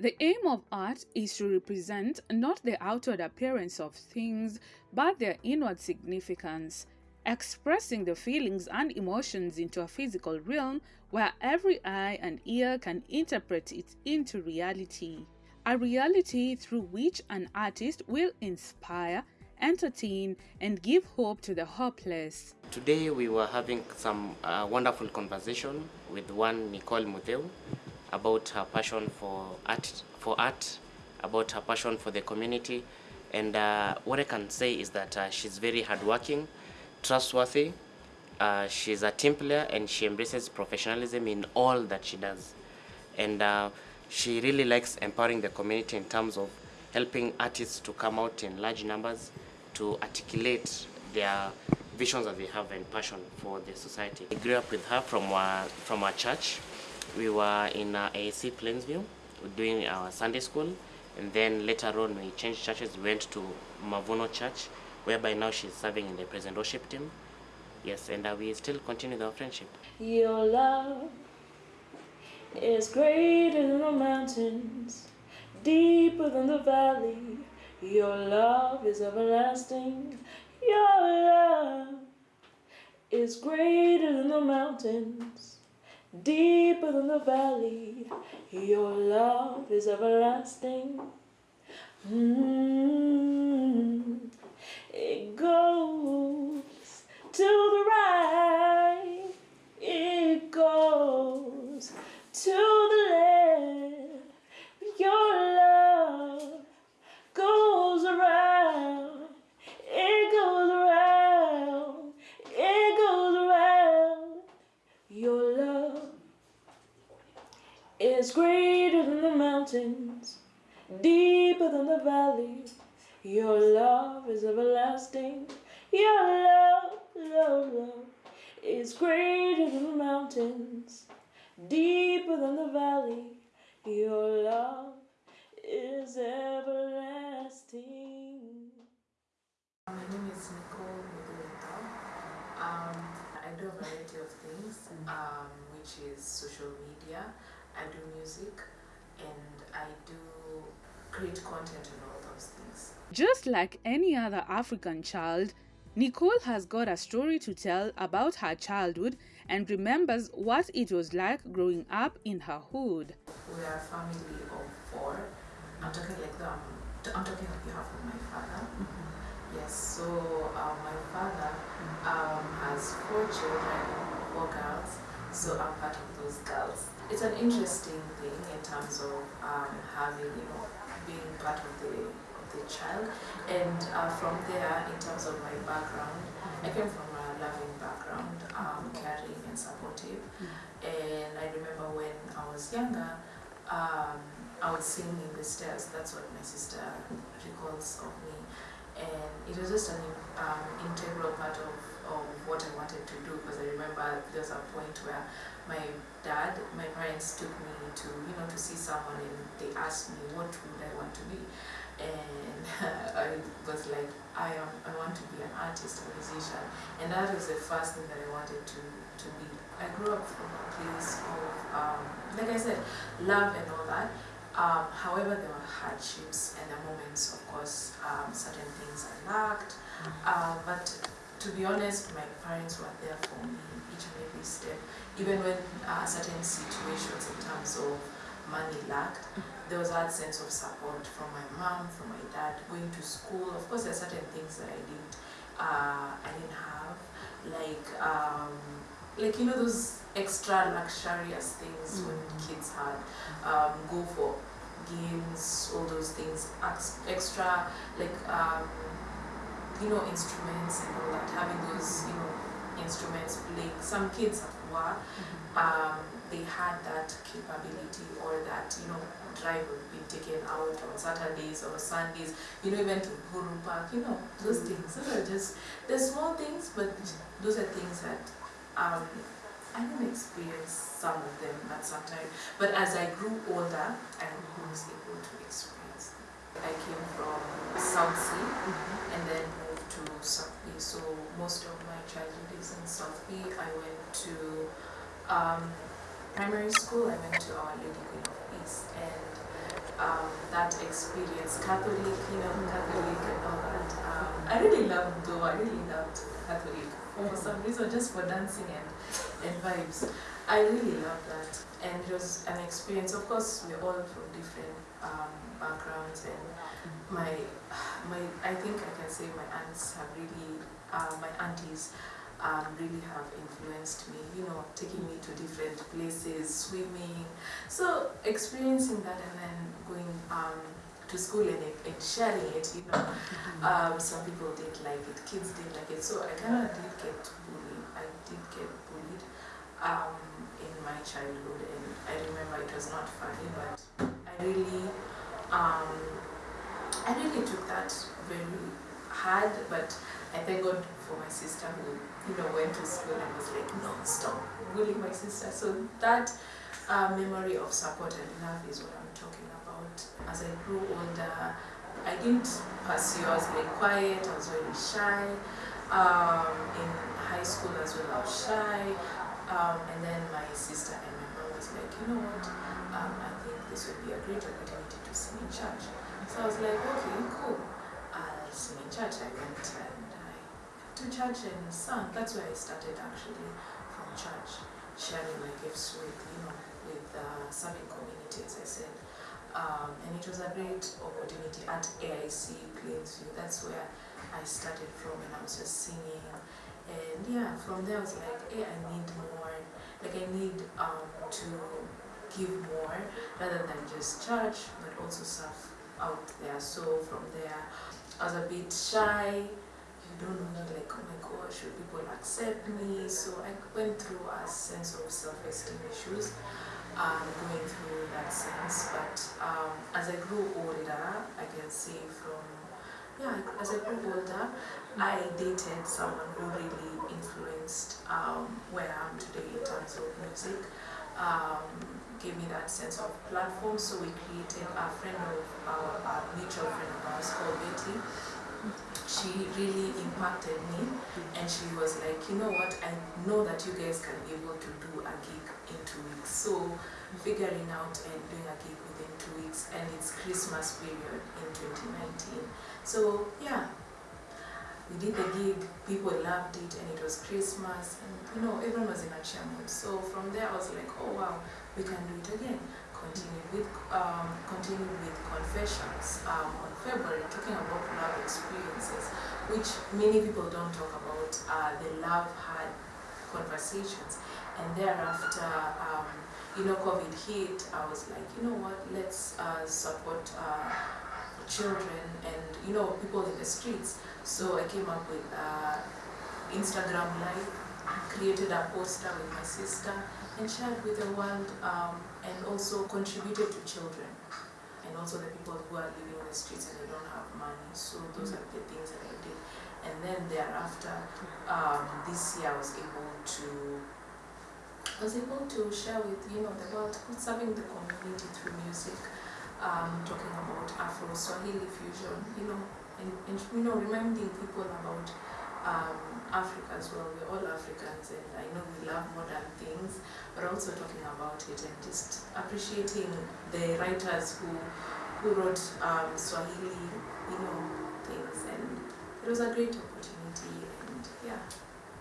The aim of art is to represent not the outward appearance of things, but their inward significance, expressing the feelings and emotions into a physical realm where every eye and ear can interpret it into reality. A reality through which an artist will inspire, entertain, and give hope to the hopeless. Today we were having some uh, wonderful conversation with one Nicole Mutheu about her passion for art, for art, about her passion for the community, and uh, what I can say is that uh, she's very hardworking, trustworthy. Uh, she's a team player and she embraces professionalism in all that she does, and uh, she really likes empowering the community in terms of helping artists to come out in large numbers to articulate their visions that they have and passion for the society. I grew up with her from our, from our church we were in uh, Plainsview doing our Sunday school and then later on we changed churches, we went to Mavuno Church whereby now she's serving in the present worship team. Yes, and uh, we still continue our friendship. Your love is greater than the mountains, deeper than the valley. Your love is everlasting. Your love is greater than the mountains deeper than the valley. Your love is everlasting. Mm. It goes social media, I do music, and I do create content and all those things. Just like any other African child, Nicole has got a story to tell about her childhood and remembers what it was like growing up in her hood. We are a family of four. I'm talking like the, um, I'm talking on behalf of my father. Yes, so um, my father um, has four children, four girls, so I'm part of those girls. It's an interesting thing in terms of um, having, you know, being part of the of the child, and uh, from there, in terms of my background, I came from a loving background, um, caring and supportive, and I remember when I was younger, um, I would sing in the stairs. That's what my sister recalls of me and it was just an um, integral part of, of what I wanted to do because I remember there was a point where my dad, my parents took me to, you know, to see someone and they asked me what would I want to be. And I was like, I am, I want to be an artist, a musician. And that was the first thing that I wanted to, to be. I grew up from a place of, um, like I said, love and all that, um, however, there were hardships and the moments, of course, um, certain things I lacked. Uh, but to be honest, my parents were there for me each and every step. Even when uh, certain situations in terms of money lacked, there was that sense of support from my mom, from my dad, going to school. Of course, there are certain things that I didn't, uh, I didn't have, like, um, like you know those extra luxurious things when kids had um, go for games, all those things, extra like um, you know instruments and all that. Having those you know instruments playing. Some kids were um, they had that capability or that you know drive would be taken out on Saturdays or Sundays. You know even to Uhuru Park. You know those things. Those are just they're small things, but those are things that. Um, I didn't experience some of them at some time, but as I grew older, I was able to experience them. I came from South C and then moved to South B, so most of my childhood is in South B. I went to um, primary school, I went to Our Lady Queen of Peace, and um, that experience, Catholic, you know, Catholic and all that. Um, I really loved though, I really loved Catholic for some reason, just for dancing and, and vibes. I really love that. And it was an experience, of course, we're all from different um, backgrounds and my, my, I think I can say my aunts have really, uh, my aunties um, really have influenced me, you know, taking me to different places, swimming. So experiencing that and then going um, to school and, and sharing it, you know. Um, some people didn't like it, kids didn't like it. So I kind of did get bullied. I did get bullied um, in my childhood and I remember it was not funny, but I really, um, I really took that very hard, but I thank God for my sister who, you know, went to school and was like, no, stop bullying my sister. So that uh, memory of support and love is what I'm talking about. As I grew older, I didn't pursue, I was very quiet, I was very shy. Um, in high school as well, I was shy. Um, and then my sister and my mom was like, you know what, um, I think this would be a great opportunity to sing in church. So I was like, okay, cool. I'll sing in church. I went and I went to church and sang. That's where I started actually from church, sharing my gifts with, you know, with uh, serving community, as I said. Um, and it was a great opportunity at AIC Plainsview. That's where I started from and I was just singing. And yeah, from there I was like, hey, I need more. Like I need um, to give more rather than just church, but also serve out there. So from there, I was a bit shy. You don't know, like, oh my gosh, will people accept me? So I went through a sense of self-esteem issues, um, going through that sense. But um, as I grew older, I can say from yeah, as I grew older, I dated someone who really influenced um, where I am today in terms of music. Um, gave me that sense of platform, so we created a friend of our, a mutual friend of ours called Betty. She really impacted me, and she was like, you know what, I know that you guys can be able to do a gig in two weeks. So figuring out and doing a gig within two weeks, and it's Christmas period in 2019. So yeah, we did the gig, people loved it, and it was Christmas, and you know, everyone was in a cheer mood. So from there, I was like, oh wow, we can do it again. Continued with, um, continued with confessions um, on February, talking about love experiences, which many people don't talk about. Uh, the love had conversations, and thereafter, um, you know, COVID hit. I was like, you know what? Let's uh, support uh, children and you know people in the streets. So I came up with uh, Instagram Live, created a poster with my sister, and shared with the world, um, and also contributed to children, and also the people who are living in the streets and they don't have money. So those are the things that I did. And then thereafter, um, this year I was able to I was able to share with you know the world, serving the community through music, um, talking about Afro Swahili fusion, you know, and, and you know reminding people about um, Africa as well. We're all Africans, and I know we love modern things, but also talking about it and just appreciating the writers who who wrote um, Swahili, you know, things, and it was a great opportunity, and yeah,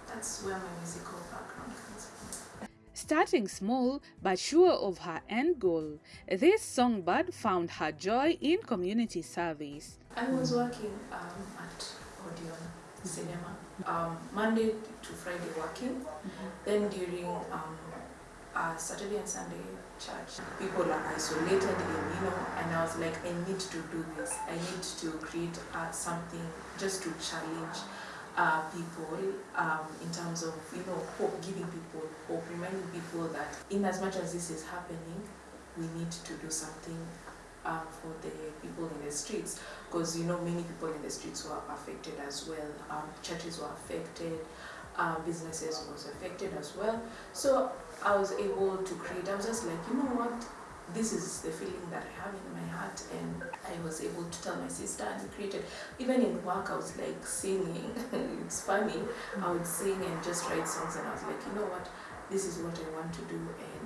that's where my musical background comes from. Starting small but sure of her end goal, this songbird found her joy in community service. I was working um, at Odeon Cinema, um, Monday to Friday working, then during um, uh, Saturday and Sunday church, people are isolated in, you know, and I was like, I need to do this. I need to create uh, something just to challenge uh, people um, in terms of, you know, hope, giving people hope, reminding people that in as much as this is happening, we need to do something for the people in the streets because you know many people in the streets were affected as well. Um, churches were affected, um, businesses was affected as well. So I was able to create. I was just like, you know what, this is the feeling that I have in my heart, and I was able to tell my sister and created. Even in work, I was like singing. it's funny. I would sing and just write songs, and I was like, you know what, this is what I want to do, and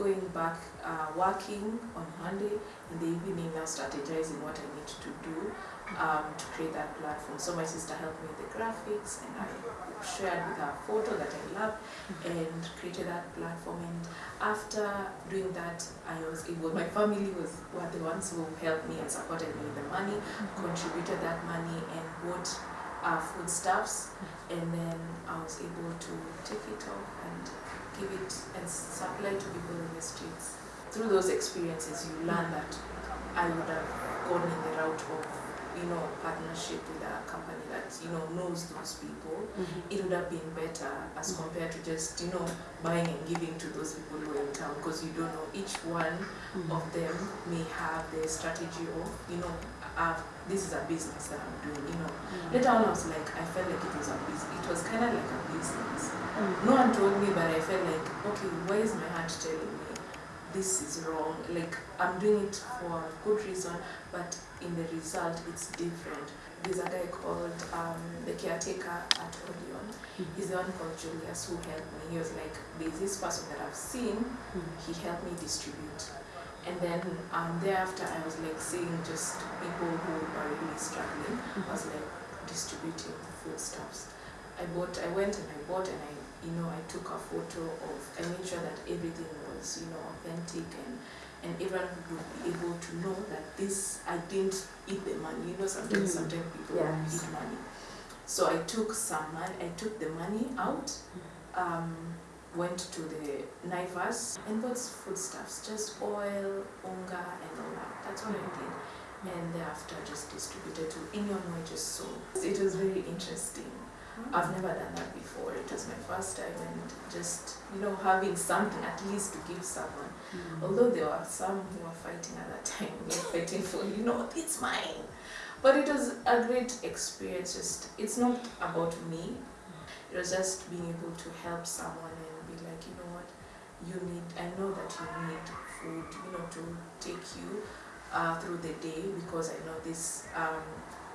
going back uh, working on Monday in the evening now strategizing what I need to do um, to create that platform. So my sister helped me with the graphics and I shared with her photo that I love and created that platform and after doing that I was able, my family was were the ones who helped me and supported me with the money, contributed that money and bought uh, foodstuffs and then I was able to take it off and give it and supply to people in the streets. Through those experiences you learn that I would have gone in the route of you know, partnership with a company that, you know, knows those people, mm-hmm. it would have been better as compared to just, you know, buying and giving to those people who are in town because you don't know each one mm-hmm. of them may have their strategy of, you know, uh, this is a business that I'm doing, you know. Later on I was like, I felt like it was a business, it was kind of like a business. No one told me, but I felt like, okay, why is my heart telling me this is wrong? Like, I'm doing it for a good reason, but in the result, it's different. There's a guy called um, the caretaker at Odeon. He's the one called Julius who helped me. He was like, there's this person that I've seen, he helped me distribute. And then um, thereafter, I was like seeing just people who are really struggling. I was like distributing foodstuffs. I bought, I went and I bought and I, you know, I took a photo of, I made sure that everything was, you know, authentic and and everyone would be able to know that this, I didn't eat the money. You know, sometimes, Mm. sometimes people Yes. eat money. So I took some money, I took the money out, um, went to the Naivas and bought foodstuffs, just oil, unga and all that. That's what I mm-hmm. did. And thereafter just distributed to anyone who I just saw. It was very interesting. Mm-hmm. I've never done that before. It was my first time and just, you know, having something at least to give someone. Mm-hmm. Although there were some who were fighting at that time, we were fighting for, you know, it's mine. But it was a great experience. Just, it's not about me. It was just being able to help someone like, you know what, you need, I know that you need food, you know, to take you uh, through the day because I know this um,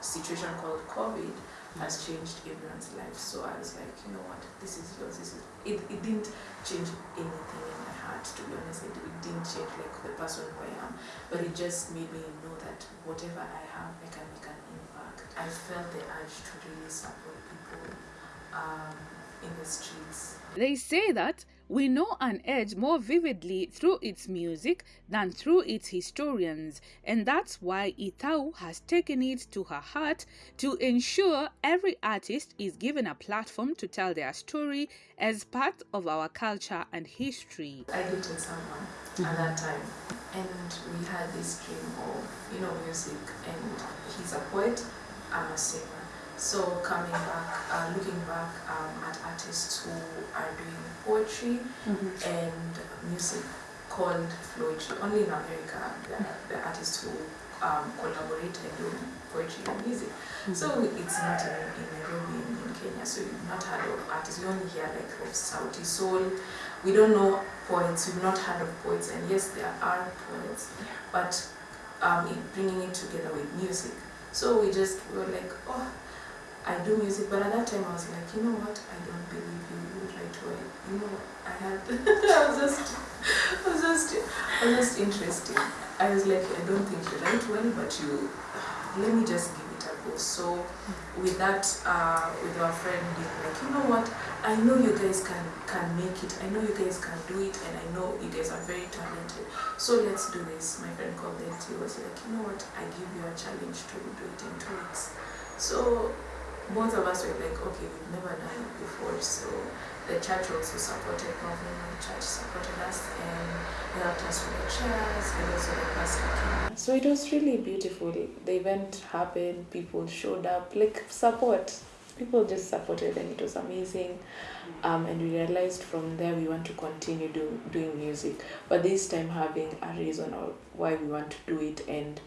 situation called COVID has changed everyone's life. So I was like, you know what, this is yours. This is it. It didn't change anything in my heart, to be honest. It, it didn't change like the person who I am, but it just made me know that whatever I have, I can make an impact. I felt the urge to really support people um, in the streets. They say that we know an age more vividly through its music than through its historians, and that's why Itau has taken it to her heart to ensure every artist is given a platform to tell their story as part of our culture and history. I dated someone at that time, and we had this dream of, you know, music, and he's a poet, I'm a singer. So coming back, uh, looking back um, at artists who are doing poetry and music called poetry. Only in America, the, the artists who um, collaborate and do poetry and music. So it's not in, in Nairobi, in, in Kenya. So you've not heard of artists. You only hear like of Sauti Sol. We don't know poets. We've not heard of poets. And yes, there are poets, but um, bringing it together with music. So we just we were like, oh, I do music. But at that time, I was like, you know what? I don't believe you. You write well. You know, I had. I was just, I was just, I was just interested. I was like, I don't think you write well, but you. Let me just give it a go. So, with that, uh, with our friend like, you know what? I know you guys can can make it. I know you guys can do it, and I know you guys are very talented. So let's do this. My friend called it. He was like, you know what? I give you a challenge to do it in two weeks. So both of us were like, okay, we've never done it before. So the church also supported, Covenant Church supported us and helped us with the chairs and also the pastor. So it was really beautiful. The event happened, people showed up, like support. People just supported and it was amazing. Um, and we realized from there we want to continue do, doing music, but this time having a reason of why we want to do it. And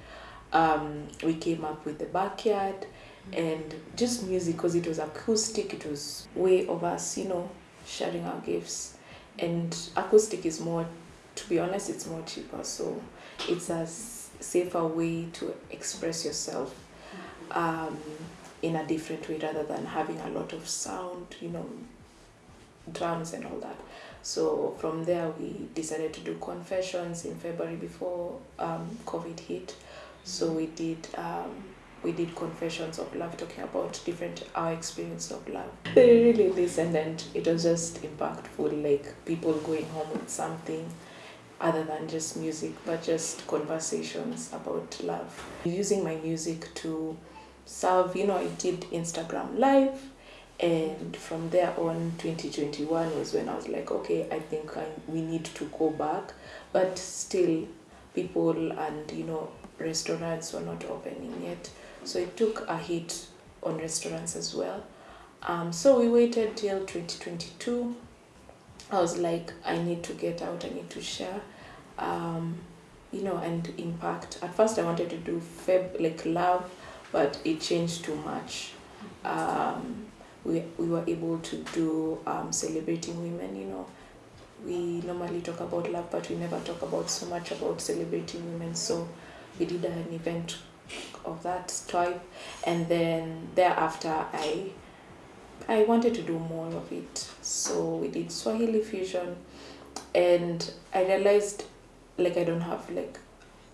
um, we came up with the backyard and just music because it was acoustic it was way of us you know sharing our gifts and acoustic is more to be honest it's more cheaper so it's a safer way to express yourself um, in a different way rather than having a lot of sound you know drums and all that. So from there, we decided to do confessions in February before um, COVID hit. So we did um, we did confessions of love, talking about different our experience of love. They really listened, and it was just impactful. Like people going home with something other than just music, but just conversations about love. Using my music to serve, you know, I did Instagram live and from there on 2021 was when i was like okay i think I, we need to go back but still people and you know restaurants were not opening yet so it took a hit on restaurants as well. Um, so we waited till 2022 i was like i need to get out i need to share. Um, you know and impact. At first i wanted to do feb like love but it changed too much um, we, we were able to do um, celebrating women you know. We normally talk about love but we never talk about so much about celebrating women. So we did an event of that type and then thereafter i i wanted to do more of it. So we did swahili fusion. And i realized like i don't have like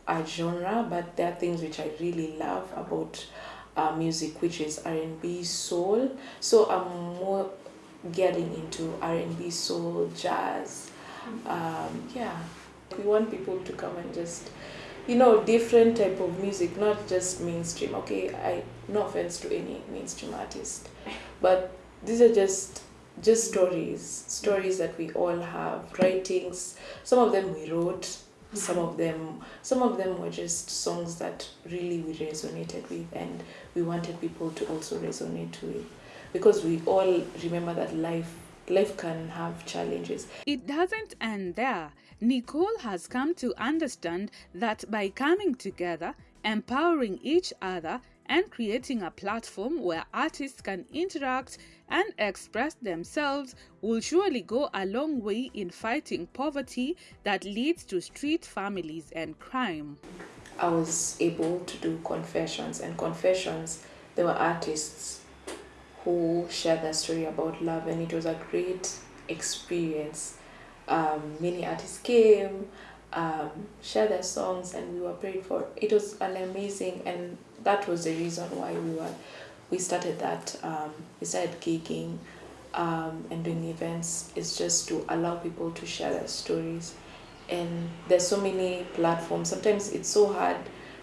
a genre but there are things which i really love about uh, music which is r&b soul. So i'm more getting into r&b soul jazz. Um, yeah. We want people to come and just you know different type of music not just mainstream. Okay i no offense to any mainstream artist but these are just just stories stories that we all have writings. Some of them we wrote some of them some of them were just songs that really we resonated with and we wanted people to also resonate with. Because we all remember that life life can have challenges. It doesn't end there. Nicole has come to understand that by coming together, empowering each other, and creating a platform where artists can interact and express themselves will surely go a long way in fighting poverty that leads to street families and crime. I was able to do confessions and confessions there were artists who shared their story about love and it was a great experience um, many artists came um, shared their songs and we were prayed for. It was an amazing and that was the reason why we were we started that um, we started gigging um, and doing events is just to allow people to share their stories. And there's so many platforms. Sometimes it's so hard.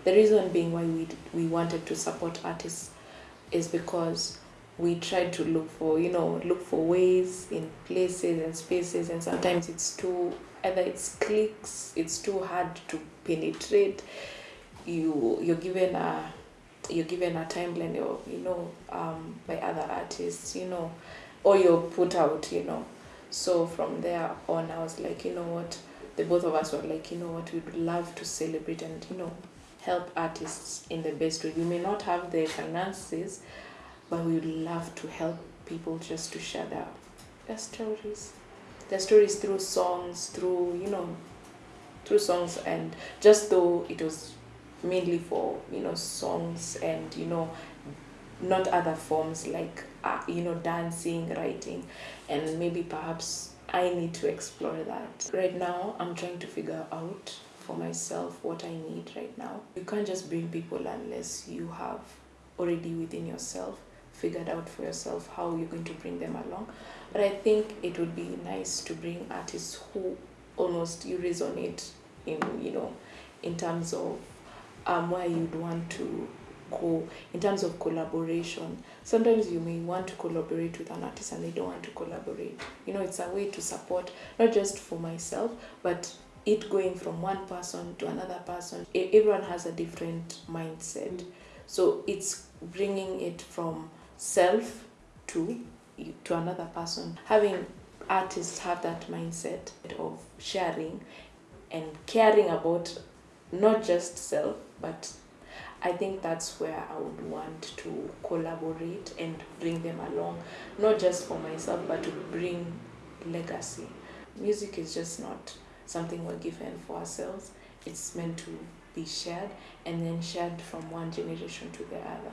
The reason being why we we wanted to support artists is because we try to look for you know look for ways in places and spaces and sometimes it's too either it's clicks it's too hard to penetrate. You you're given a you're given a timeline or you know um, by other artists you know or you're put out you know. So from there on i was like you know what? The both of us were like you know what? We'd love to celebrate and you know help artists in the best way. We may not have the finances but we would love to help people just to share their, their stories. Their stories through songs through you know through songs. And just though it was mainly for you know songs and you know not other forms like uh, you know dancing writing. And maybe perhaps i need to explore that. Right now i'm trying to figure out for myself what i need right now. You can't just bring people unless you have already within yourself figured out for yourself how you're going to bring them along. But i think it would be nice to bring artists who almost you resonate in you know in terms of um, where you'd want to go in terms of collaboration. Sometimes you may want to collaborate with an artist and they don't want to collaborate. You know it's a way to support not just for myself but it going from one person to another person. Everyone has a different mindset. So it's bringing it from self to to another person. Having artists have that mindset of sharing and caring about not just self but i think that's where i would want to collaborate and bring them along. Not just for myself but to bring legacy. Music is just not something we're given for ourselves. It's meant to be shared and then shared from one generation to the other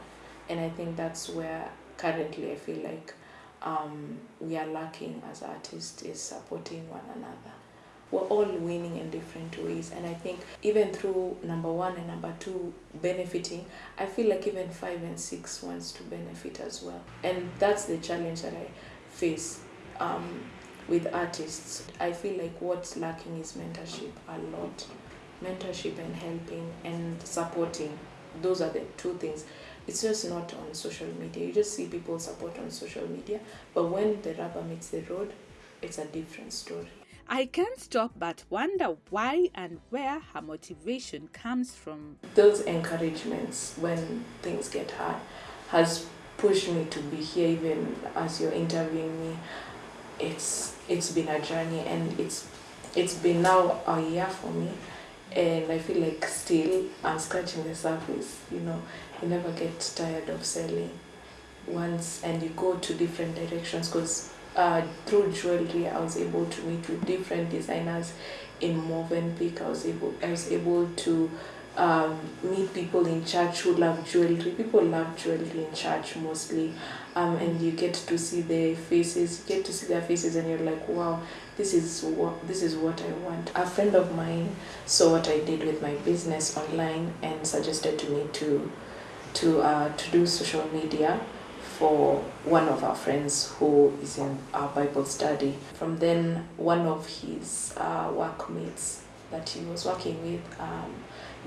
and i think that's where currently i feel like um, we are lacking as artists is supporting one another. We're all winning in different ways, and I think even through number one and number two benefiting, I feel like even five and six wants to benefit as well, and that's the challenge that I face um, with artists. I feel like what's lacking is mentorship a lot, mentorship and helping and supporting. Those are the two things it's just not on social media. You just see people support on social media, but when the rubber meets the road, it's a different story. I can't stop but wonder why and where her motivation comes from. Those encouragements when things get hard has pushed me to be here even as you're interviewing me. It's it's been a journey and it's it's been now a year for me and I feel like still I'm scratching the surface, you know. You never get tired of selling once and you go to different directions because uh, through jewelry I was able to meet with different designers in Movenpick. I was able I was able to um, meet people in church who love jewelry. People love jewelry in church mostly, um, and you get to see their faces. You get to see their faces, and you're like, wow, this is what this is what I want. A friend of mine saw what I did with my business online and suggested to me to to uh, to do social media for one of our friends who is in our Bible study. From then, one of his uh, workmates that he was working with um,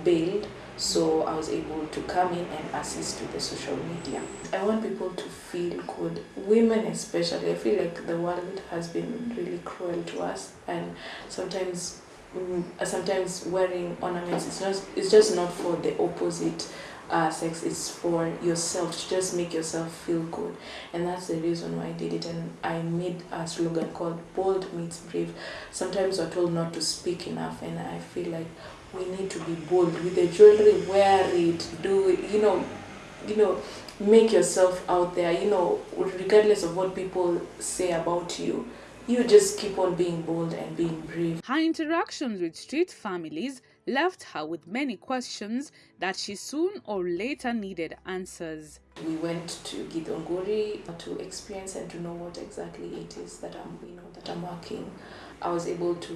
bailed, so I was able to come in and assist with the social media. I want people to feel good, women especially. I feel like the world has been really cruel to us, and sometimes, mm, sometimes wearing ornaments is not. It's just not for the opposite uh, sex is for yourself. To just make yourself feel good. And that's the reason why I did it. And I made a slogan called bold meets brave. Sometimes we're told not to speak enough. And I feel like we need to be bold with the jewelry wear it. Do it. You know you know make yourself out there. You know regardless of what people say about you you just keep on being bold and being brave. Her interactions with street families left her with many questions that she soon or later needed answers. We went to Githunguri to experience and to know what exactly it is that I'm, you know, that I'm working. I was able to,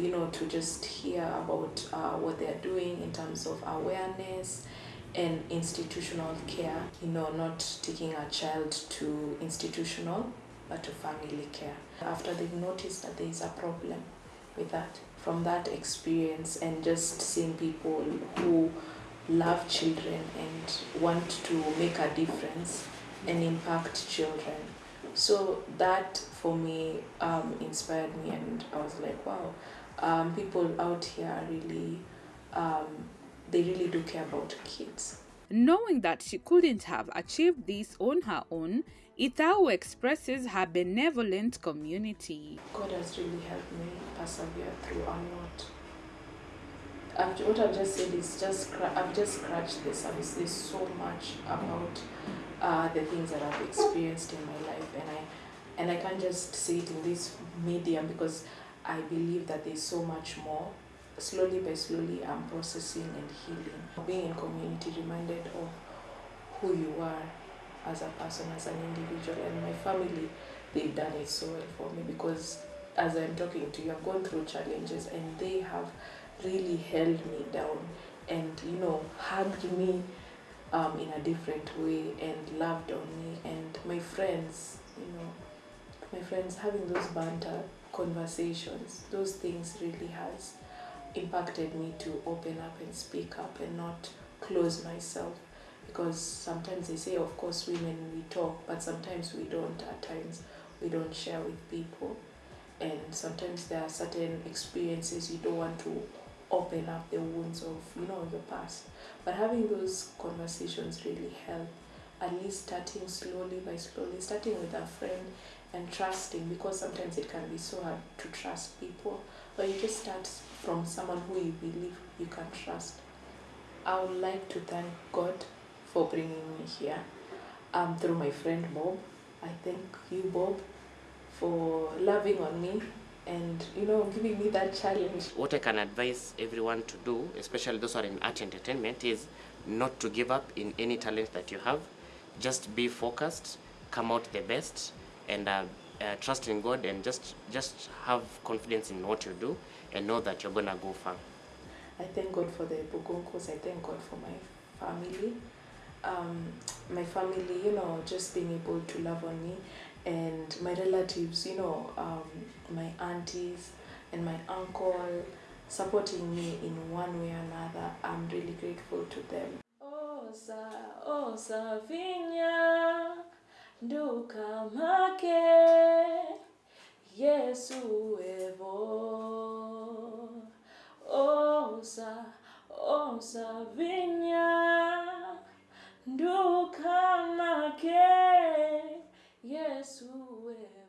you know, to just hear about uh, what they're doing in terms of awareness and institutional care. You know, not taking a child to institutional, but to family care. After they've noticed that there is a problem with that, from that experience and just seeing people who love children and want to make a difference and impact children. So that for me um, inspired me, and I was like, wow, um, people out here really, um, they really do care about kids. Knowing that she couldn't have achieved this on her own, Itau expresses her benevolent community. God has really helped me persevere through a lot. I've, what I've just said is just I've just scratched the surface. There's so much about uh, the things that I've experienced in my life, and I and I can't just say it in this medium because I believe that there's so much more. Slowly by slowly, I'm processing and healing. Being in community, reminded of who you are as a person, as an individual, and my family, they've done it so well for me because as I'm talking to you, I've gone through challenges and they have really held me down and, you know, hugged me um, in a different way and loved on me. And my friends, you know, my friends having those banter conversations, those things really has impacted me to open up and speak up and not close myself because sometimes they say of course women we talk but sometimes we don't. At times we don't share with people. And sometimes there are certain experiences you don't want to open up the wounds of you know your past. But having those conversations really help. At least starting slowly by slowly starting with a friend and trusting because sometimes it can be so hard to trust people. But you just start from someone who you believe you can trust. I would like to thank god for bringing me here um, through my friend bob i thank you bob for loving on me and you know giving me that challenge What I can advise everyone to do, especially those who are in art entertainment, is not to give up in any talent that you have. Just be focused, come out the best, and uh, uh, trust in God and just just have confidence in what you do and know that you're gonna go far. I thank God for the Bugunkos. I thank God for my family. Um, my family, you know, just being able to love on me, and my relatives, you know, um, my aunties and my uncle supporting me in one way or another. I'm really grateful to them. Osa, osa vinya, nduka make, Yesu evo. Osa, osa vinya, ndukamake yesu we.